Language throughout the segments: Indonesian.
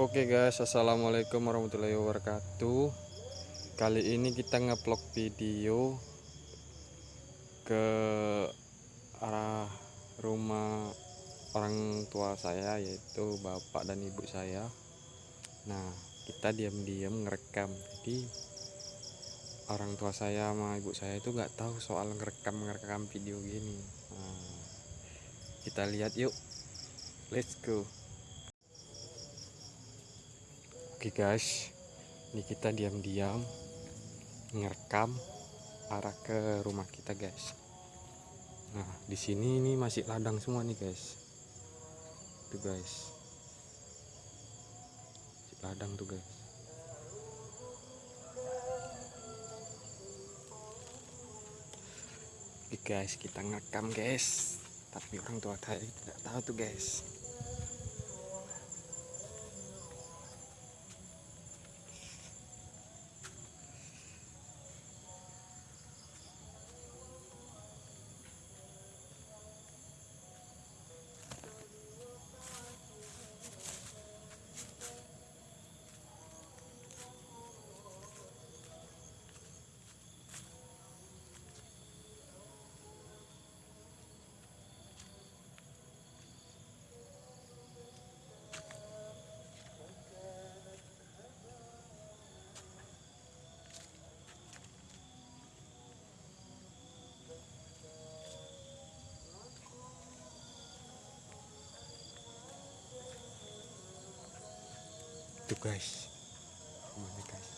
Oke guys, assalamualaikum warahmatullahi wabarakatuh. Kali ini kita ngevlog video ke arah rumah orang tua saya, yaitu bapak dan ibu saya. Nah, kita diam-diam ngerekam. Jadi orang tua saya sama ibu saya itu nggak tahu soal ngerekam ngerekam video gini. Nah, kita lihat yuk. Let's go. Oke guys, ini kita diam-diam ngerekam arah ke rumah kita guys. Nah di sini ini masih ladang semua nih guys. Tuh guys, masih ladang tuh guys. Oke guys, kita ngerekam guys. Tapi orang tua saya tidak tahu tuh guys. Tuh guys, rumahnya guys.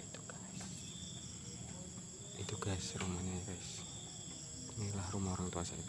Itu guys. Itu guys rumahnya guys. Inilah rumah orang tua saya.